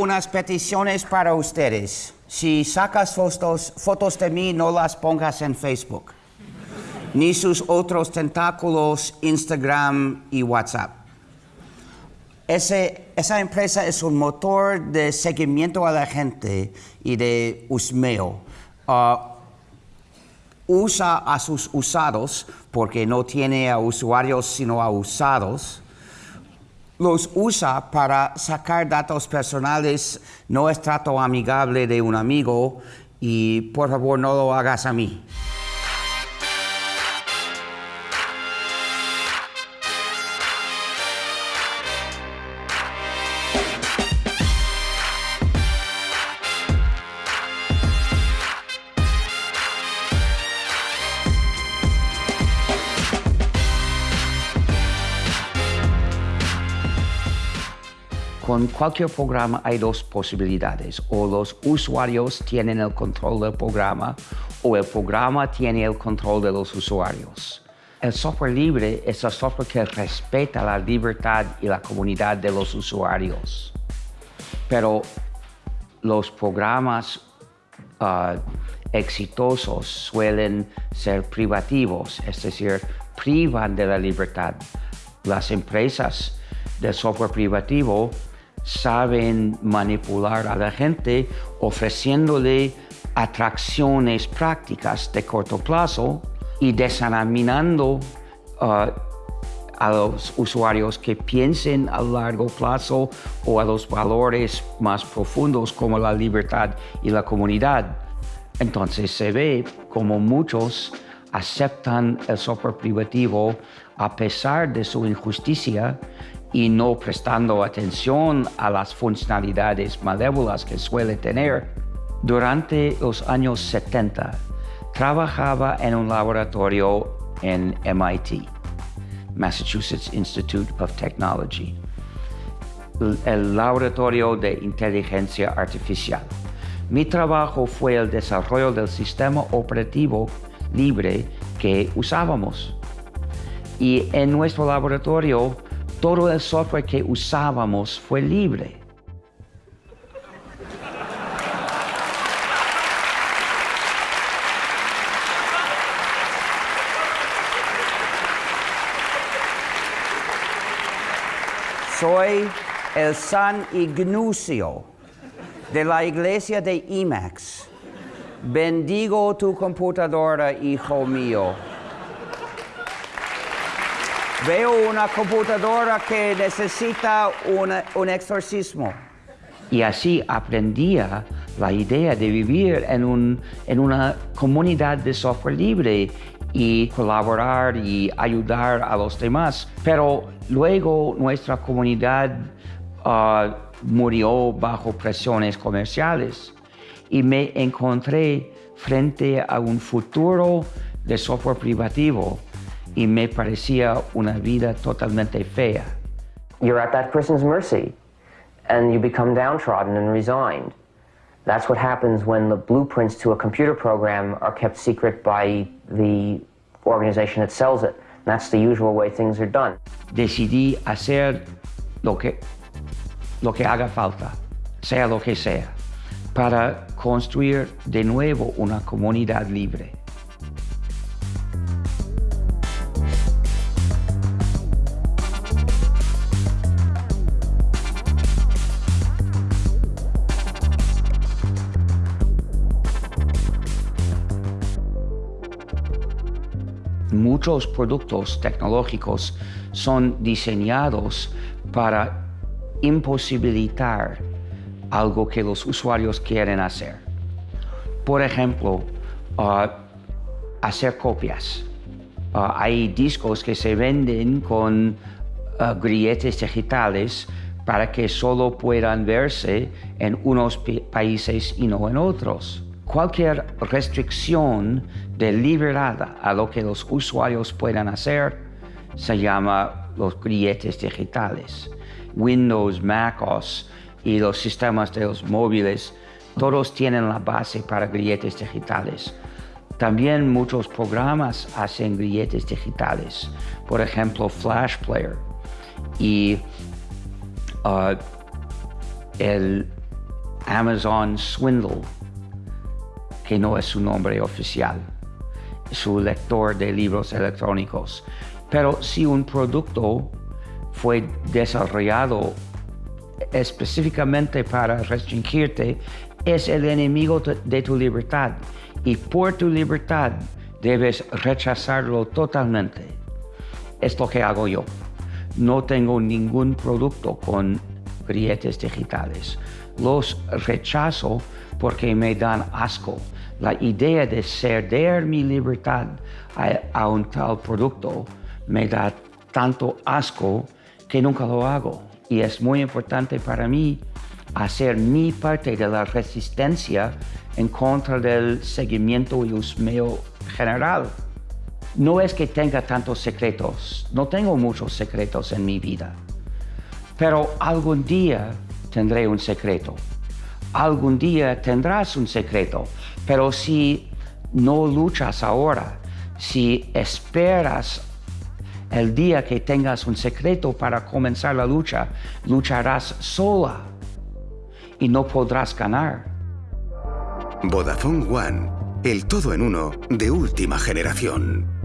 unas peticiones para ustedes. Si sacas fotos, fotos de mí, no las pongas en Facebook, ni sus otros tentáculos, Instagram y WhatsApp. Ese- esa empresa es un motor de seguimiento a la gente y de usmeo. Ah, usa a sus usados porque no tiene a usuarios sino a usados. Los usa para sacar datos personales, no es trato amigable de un amigo y por favor no lo hagas a mí. Con cualquier programa hay dos posibilidades. O los usuarios tienen el control del programa o el programa tiene el control de los usuarios. El software libre es el software que respeta la libertad y la comunidad de los usuarios. Pero los programas ah, exitosos suelen ser privativos, es decir, privan de la libertad. Las empresas de software privativo saben manipular a la gente ofreciéndole atracciones prácticas de corto plazo y desanimando ah, a los usuarios que piensen a largo plazo o a los valores más profundos como la libertad y la comunidad. Entonces se ve como muchos aceptan el software privativo a pesar de su injusticia y no prestando atención a las funcionalidades malévolas que suele tener. Durante los años 70, trabajaba en un laboratorio en MIT. Massachusetts Institute of Technology, el- laboratorio de inteligencia artificial. Mi trabajo fue el desarrollo del sistema operativo libre que usábamos. Y en nuestro laboratorio, todo el software que usábamos fue libre. Soy el San Ignacio de la iglesia de IMAX. Bendigo tu computadora, hijo mío. Veo una computadora que necesita una- un exorcismo. Y así aprendía la idea de vivir en, un- en una comunidad de software libre y colaborar y ayudar a los demás. Pero luego nuestra comunidad ah, murió bajo presiones comerciales y me encontré frente a un futuro de software privativo y me parecía una vida totalmente fea. you're at that person's mercy and you become downtrodden and resigned. That's what happens when the blueprints to a computer program are kept secret by the organization that sells it. That's the usual way things are done. Decidí hacer lo que, lo que haga falta, sea lo que sea, para construir de nuevo una comunidad libre. Muchos productos tecnológicos son diseñados para imposibilitar algo que los usuarios quieren hacer. Por ejemplo, ah, hacer copias. Ah, hay discos que se venden con ah, grilletes digitales para que solo puedan verse en unos países y no en otros. Cualquier restricción de libertad a lo que los usuarios puedan hacer se llama los grilletes digitales. Windows, MacOS y los sistemas de los móviles, todos tienen la base para grilletes digitales. También muchos programas hacen grilletes digitales, por ejemplo Flash Player. Y ah, el Amazon Swindle, que no es su nombre oficial, su lector de libros electrónicos. Pero si un producto fue desarrollado específicamente para restringirte, es el enemigo de tu libertad y por tu libertad debes rechazarlo totalmente. Es lo que hago yo. No tengo ningún producto con grietas digitales. Los rechazo porque me dan asco. La idea de ceder mi libertad a, un tal producto me da tanto asco que nunca lo hago. Y es muy importante para mí hacer mi parte de la resistencia en contra del seguimiento y usmeo general. No es que tenga tantos secretos, no tengo muchos secretos en mi vida, pero algún día tendré un secreto. Algún día tendrás un secreto, pero si no luchas ahora, si esperas el día que tengas un secreto para comenzar la lucha, lucharás sola y no podrás ganar. Vodafone One, el todo en uno de última generación.